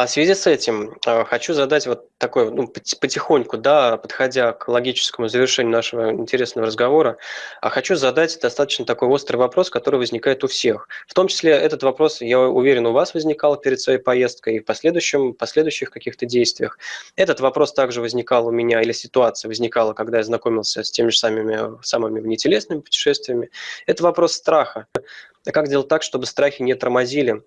А в связи с этим э, хочу задать вот такой, ну, потихоньку, да, подходя к логическому завершению нашего интересного разговора, а хочу задать достаточно такой острый вопрос, который возникает у всех. В том числе этот вопрос, я уверен, у вас возникал перед своей поездкой и в последующем, последующих каких-то действиях. Этот вопрос также возникал у меня, или ситуация возникала, когда я знакомился с теми же самыми, самыми внетелесными путешествиями. Это вопрос страха. Как сделать так, чтобы страхи не тормозили а,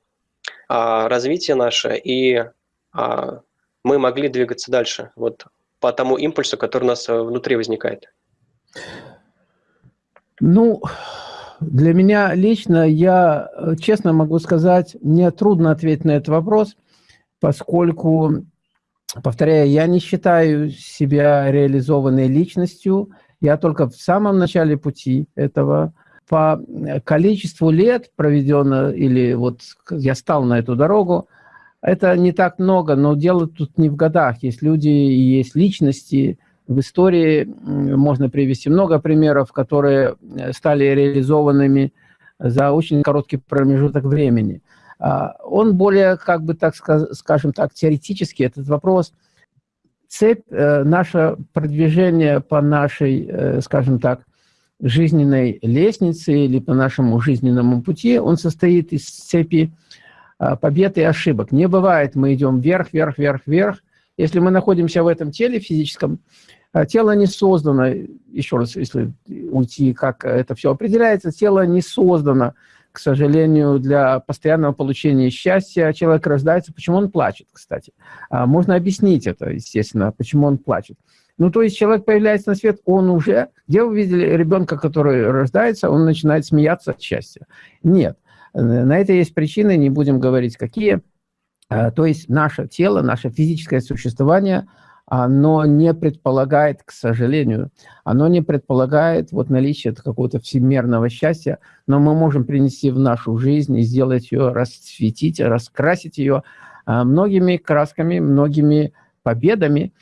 развитие наше, и а, мы могли двигаться дальше вот по тому импульсу, который у нас э, внутри возникает? Ну, для меня лично, я э, честно могу сказать, мне трудно ответить на этот вопрос, поскольку, повторяю, я не считаю себя реализованной личностью, я только в самом начале пути этого, по количеству лет проведено, или вот я стал на эту дорогу, это не так много, но дело тут не в годах. Есть люди есть личности. В истории можно привести много примеров, которые э, стали реализованными за очень короткий промежуток времени. А, он более, как бы так скажем так, теоретический, этот вопрос. Цепь, э, наше продвижение по нашей, э, скажем так, жизненной лестницы или по нашему жизненному пути, он состоит из цепи а, побед и ошибок. Не бывает, мы идем вверх, вверх, вверх, вверх. Если мы находимся в этом теле физическом, а, тело не создано, еще раз, если уйти, как это все определяется, тело не создано, к сожалению, для постоянного получения счастья. Человек рождается, почему он плачет, кстати. А, можно объяснить это, естественно, почему он плачет. Ну, то есть человек появляется на свет, он уже... Где вы видели ребенка, который рождается, он начинает смеяться от счастья? Нет. На это есть причины, не будем говорить какие. А, то есть наше тело, наше физическое существование, оно не предполагает, к сожалению, оно не предполагает вот наличие какого-то всемирного счастья, но мы можем принести в нашу жизнь и сделать ее, расцветить, раскрасить ее а, многими красками, многими победами,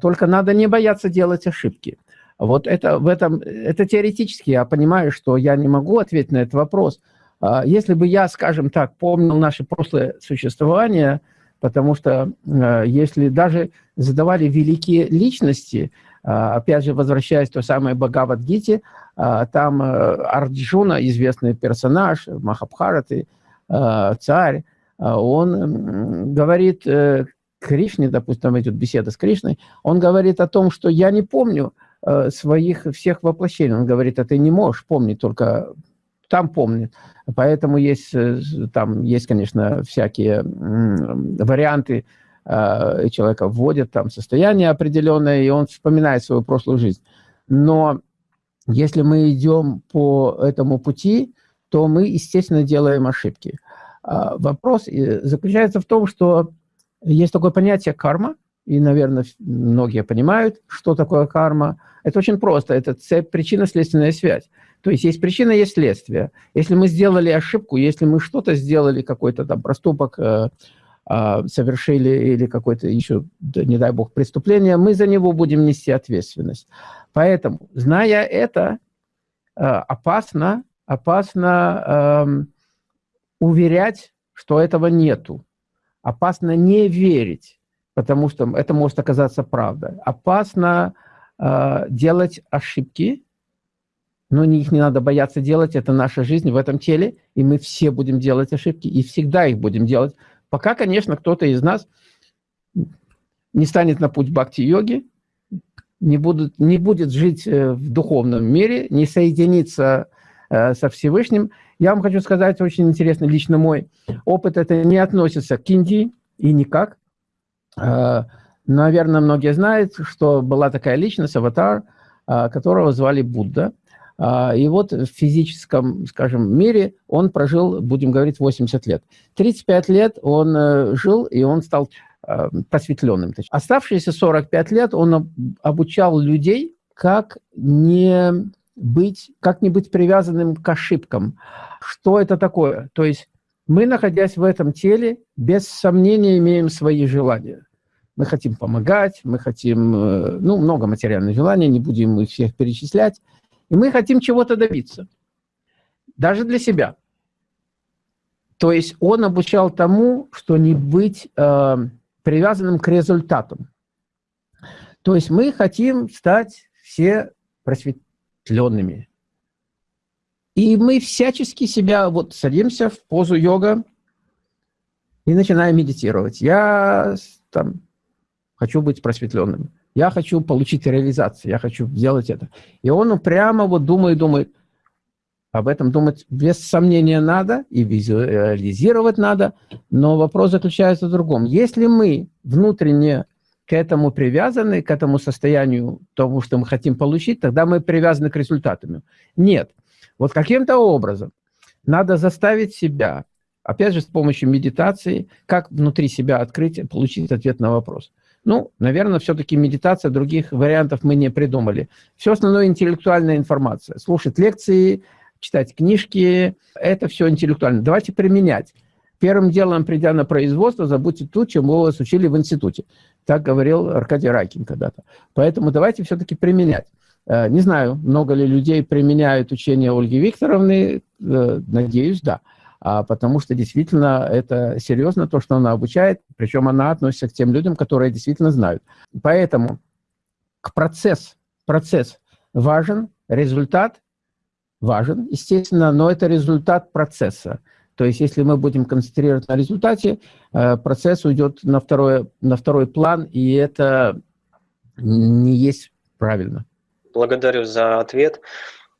только надо не бояться делать ошибки. Вот это, в этом, это теоретически я понимаю, что я не могу ответить на этот вопрос. А, если бы я, скажем так, помнил наше прошлое существование, потому что а, если даже задавали великие личности, опять же, возвращаясь к той самой Бхагавадгите, там Арджуна, известный персонаж, Махабхараты, царь, он говорит э, Кришне, допустим, идет беседа с Кришной, он говорит о том, что я не помню э, своих всех воплощений. Он говорит, а ты не можешь помнить, только там помнит. Поэтому есть, э, там есть, конечно, всякие варианты, э, человека вводят там состояние определенное, и он вспоминает свою прошлую жизнь. Но если мы идем по этому пути, то мы, естественно, делаем ошибки. А вопрос заключается в том, что есть такое понятие карма, и, наверное, многие понимают, что такое карма. Это очень просто, это причинно-следственная связь. То есть есть причина, есть следствие. Если мы сделали ошибку, если мы что-то сделали, какой-то там проступок э, э, совершили или какое-то еще, не дай бог, преступление, мы за него будем нести ответственность. Поэтому, зная это, э, опасно, опасно э, уверять, что этого нету. Опасно не верить, потому что это может оказаться правдой. Опасно э, делать ошибки, но их не надо бояться делать, это наша жизнь в этом теле, и мы все будем делать ошибки, и всегда их будем делать. Пока, конечно, кто-то из нас не станет на путь бхакти-йоги, не, будут, не будет жить э, в духовном мире, не соединиться э, со Всевышним, я вам хочу сказать, очень интересно, лично мой опыт, это не относится к Индии и никак. А, наверное, многие знают, что была такая личность, аватар, а, которого звали Будда. И вот в физическом, скажем, мире он прожил, будем говорить, 80 лет. 35 лет он э, жил, и он стал просветленным. Оставшиеся 45 лет он обучал людей, как не быть, как не быть привязанным к ошибкам. Что это такое? То есть мы, находясь в этом теле, без сомнения имеем свои желания. Мы хотим помогать, мы хотим, э, ну, много материальных желаний, не будем их всех перечислять. И мы хотим чего-то добиться. Даже для себя. То есть он обучал тому, что не быть э, привязанным к результатам. То есть мы хотим стать все просветленными. И мы всячески себя вот садимся в позу йога и начинаем медитировать. Я там хочу быть просветленным. Я хочу получить реализацию, я хочу сделать это. И он прямо вот думает, думает, об этом думать без сомнения надо и визуализировать надо, но вопрос заключается в другом. Если мы внутренне к этому привязаны, к этому состоянию, тому, что мы хотим получить, тогда мы привязаны к результатам. Нет. Вот каким-то образом надо заставить себя, опять же, с помощью медитации, как внутри себя открыть, получить ответ на вопрос. Ну, наверное, все-таки медитация, других вариантов мы не придумали. Все основное интеллектуальная информация. Слушать лекции, читать книжки, это все интеллектуально. Давайте применять. Первым делом, придя на производство, забудьте то, чему вас учили в институте. Так говорил Аркадий Райкин когда-то. Поэтому давайте все-таки применять. Э, не знаю, много ли людей применяют учение Ольги Викторовны. Э, надеюсь, да. А потому что действительно это серьезно, то, что она обучает. Причем она относится к тем людям, которые действительно знают. Поэтому к процесс, процесс важен, результат важен, естественно, но это результат процесса. То есть если мы будем концентрировать на результате, э, процесс уйдет на, второе, на второй план, и это не есть правильно. Благодарю за ответ.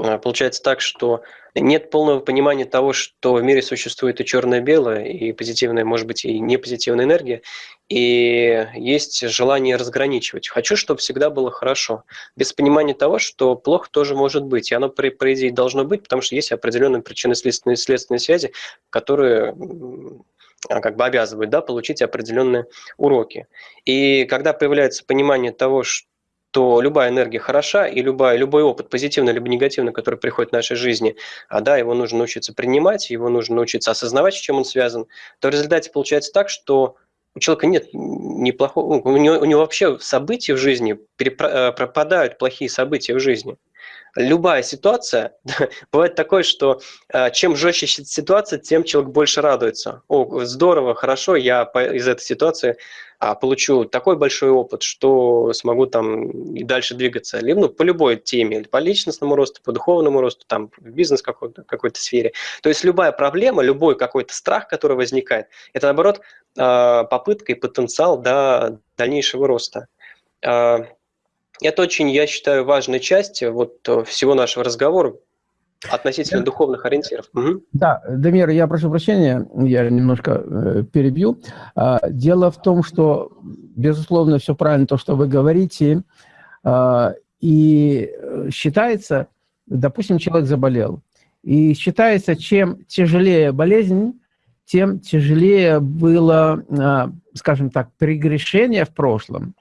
Э, получается так, что нет полного понимания того, что в мире существует и черное и позитивная, может быть, и непозитивная энергия, и есть желание разграничивать. Хочу, чтобы всегда было хорошо, без понимания того, что плохо тоже может быть, и оно, по, по идее, должно быть, потому что есть определенные причинно-следственные следственные связи, которые а, как бы обязывают да, получить определенные уроки. И когда появляется понимание того, что то любая энергия хороша, и любая, любой опыт, позитивный либо негативный, который приходит в нашей жизни, а да, его нужно научиться принимать, его нужно научиться осознавать, с чем он связан, то в результате получается так, что у человека нет неплохого, у него, у него вообще события в жизни, перепро, пропадают плохие события в жизни любая ситуация, бывает такое, что э, чем жестче ситуация, тем человек больше радуется. О, здорово, хорошо, я из этой ситуации а, получу такой большой опыт, что смогу там и дальше двигаться. Либо ну, по любой теме, по личностному росту, по духовному росту, там, в бизнес какой-то, какой-то сфере. То есть любая проблема, любой какой-то страх, который возникает, это, наоборот, э, попытка и потенциал до дальнейшего роста. А, это очень, я считаю, важная часть вот э, всего нашего разговора относительно да. духовных ориентиров. Угу. Да, Дамир, я прошу прощения, я немножко э, перебью. А, дело в том, что, безусловно, все правильно то, что вы говорите, а, и считается, допустим, человек заболел, и считается, чем тяжелее болезнь, тем тяжелее было, а, скажем так, прегрешение в прошлом,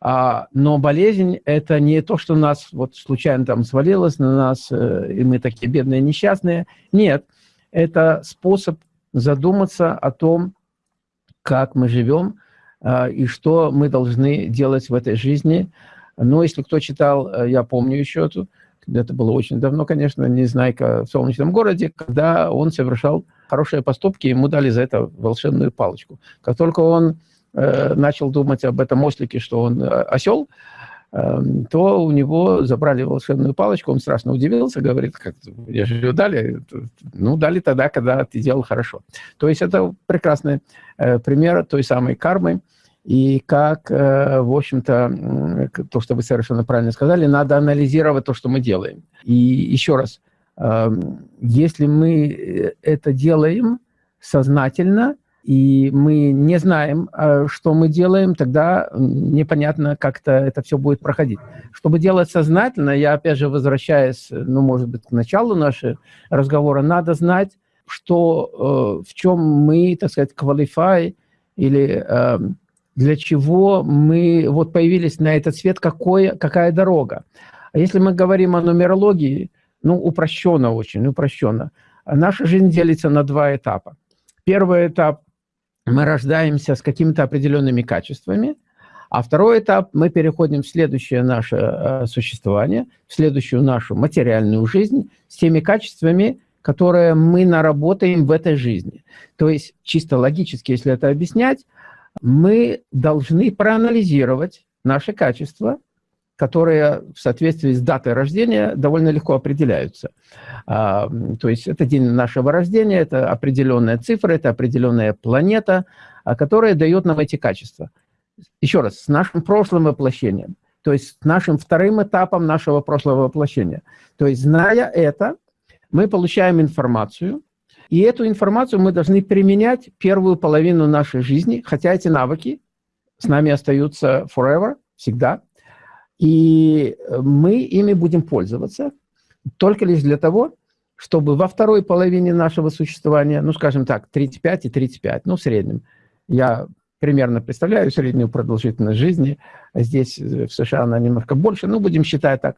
а, но болезнь – это не то, что нас вот случайно там свалилось на нас, э, и мы такие бедные, несчастные. Нет, это способ задуматься о том, как мы живем а, и что мы должны делать в этой жизни. Но если кто читал, э, я помню еще эту, это было очень давно, конечно, Незнайка в солнечном городе, когда он совершал хорошие поступки, ему дали за это волшебную палочку. Как только он Э, начал думать об этом ослике, что он э, осел, эм, то у него забрали волшебную палочку, он страшно удивился, говорит, как, я же ее дали, ну, дали тогда, когда ты делал хорошо. То есть это прекрасный э, пример той самой кармы, и как, в общем-то, то, что вы совершенно правильно сказали, надо анализировать то, что мы делаем. И еще раз, если мы это делаем сознательно, и мы не знаем, э, что мы делаем, тогда непонятно, как-то это все будет проходить. Чтобы делать сознательно, я опять же возвращаюсь, ну, может быть, к началу нашего разговора, надо знать, что, э, в чем мы, так сказать, qualify, или э, для чего мы вот появились на этот свет, какое, какая дорога. А если мы говорим о нумерологии, ну, упрощенно очень, упрощенно, наша жизнь делится на два этапа. Первый этап мы рождаемся с какими-то определенными качествами, а второй этап, мы переходим в следующее наше э, существование, в следующую нашу материальную жизнь с теми качествами, которое мы наработаем в этой жизни. То есть, чисто логически, если это объяснять, мы должны проанализировать наши качества, которые в соответствии с датой рождения довольно легко определяются. А, то есть это день нашего рождения, это определенная цифра, это определенная планета, а, которая дает нам эти качества. Еще раз, с нашим прошлым воплощением, то есть с нашим вторым этапом нашего прошлого воплощения. То есть, зная это, мы получаем информацию, и эту информацию мы должны применять первую половину нашей жизни, хотя эти навыки с нами остаются forever, всегда. И мы ими будем пользоваться только лишь для того, чтобы во второй половине нашего существования, ну, скажем так, 35 и 35, ну, в среднем, я примерно представляю среднюю продолжительность жизни, здесь в США она немножко больше, ну, будем считать так,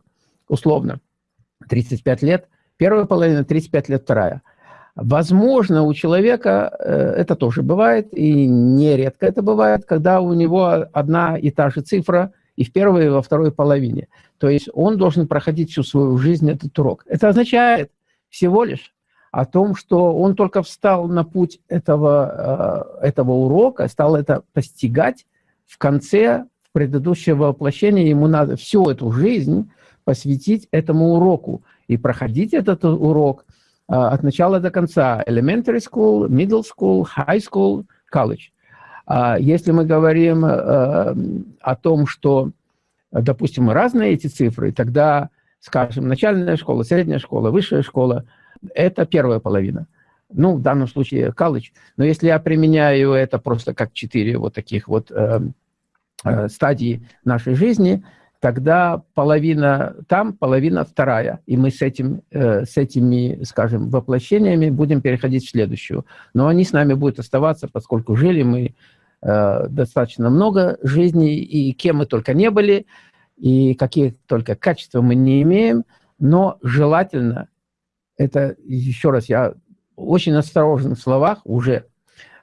условно, 35 лет, первая половина, 35 лет вторая. Возможно, у человека э, это тоже бывает, и нередко это бывает, когда у него одна и та же цифра и в первой, и во второй половине. То есть он должен проходить всю свою жизнь этот урок. Это означает всего лишь о том, что он только встал на путь этого, э, этого урока, стал это постигать в конце предыдущего воплощения. Ему надо всю эту жизнь посвятить этому уроку и проходить этот урок э, от начала до конца. Elementary school, middle school, high school, college. А если мы говорим э, о том, что, допустим, разные эти цифры, тогда, скажем, начальная школа, средняя школа, высшая школа – это первая половина. Ну, в данном случае колледж. Но если я применяю это просто как четыре вот таких вот э, э, стадии нашей жизни – тогда половина там, половина вторая. И мы с, этим, э, с этими, скажем, воплощениями будем переходить в следующую. Но они с нами будут оставаться, поскольку жили мы э, достаточно много жизней, и кем мы только не были, и какие только качества мы не имеем, но желательно, это еще раз, я очень осторожен в словах, уже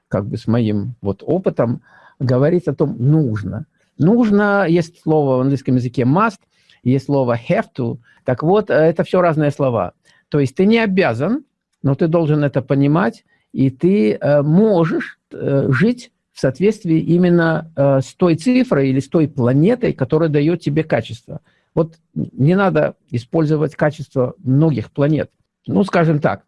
как бы с моим вот опытом, говорить о том, нужно – Нужно, есть слово в английском языке must, есть слово have to. Так вот, э, это все разные слова. То есть ты не обязан, но ты должен это понимать, и ты э, можешь э, жить в соответствии именно с той цифрой или с той планетой, которая дает тебе качество. Вот не надо использовать качество многих планет. Ну, скажем так,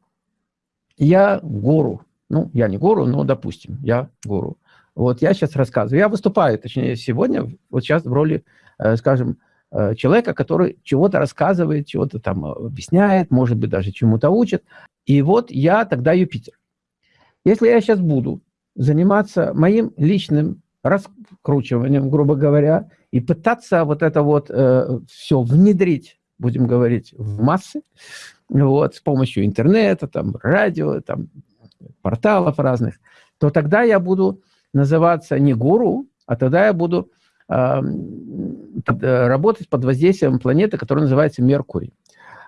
я гуру. Ну, я не гуру, но, допустим, я гуру. Вот я сейчас рассказываю. Я выступаю, точнее, сегодня, вот сейчас в роли, э, скажем, э, человека, который чего-то рассказывает, чего-то там объясняет, может быть, даже чему-то учит. И вот я тогда Юпитер. Если я сейчас буду заниматься моим личным раскручиванием, грубо говоря, и пытаться вот это вот э, все внедрить, будем говорить, в массы, вот, с помощью интернета, там, радио, там, порталов разных, то тогда я буду называться не гуру, а тогда я буду э, под, работать под воздействием планеты, которая называется Меркурий.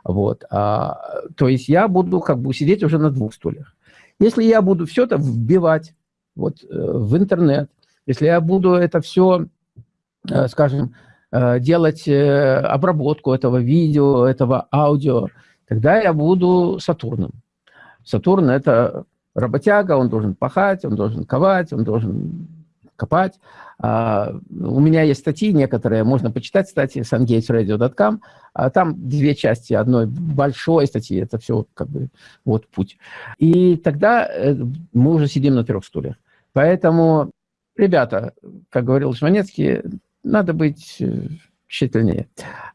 Вот. А, то есть я буду как бы сидеть уже на двух стульях. Если я буду все это вбивать вот, э, в интернет, если я буду это все, э, скажем, э, делать обработку этого видео, этого аудио, тогда я буду Сатурном. Сатурн – это работяга, он должен пахать, он должен ковать, он должен копать. А, у меня есть статьи некоторые, можно почитать, кстати, sungatesradio.com. А там две части одной большой статьи, это все как бы вот путь. И тогда э, мы уже сидим на трех стульях. Поэтому, ребята, как говорил Жванецкий, надо быть э, тщательнее.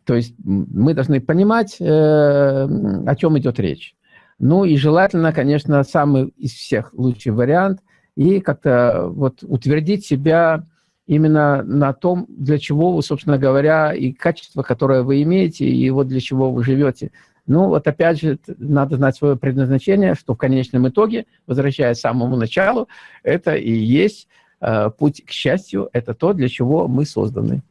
То есть мы должны понимать, э, о чем идет речь. Ну и желательно, конечно, самый из всех лучший вариант и как-то вот утвердить себя именно на том, для чего вы, собственно говоря, и качество, которое вы имеете, и вот для чего вы живете. Ну вот опять же, надо знать свое предназначение, что в конечном итоге, возвращаясь к самому началу, это и есть э, путь к счастью, это то, для чего мы созданы.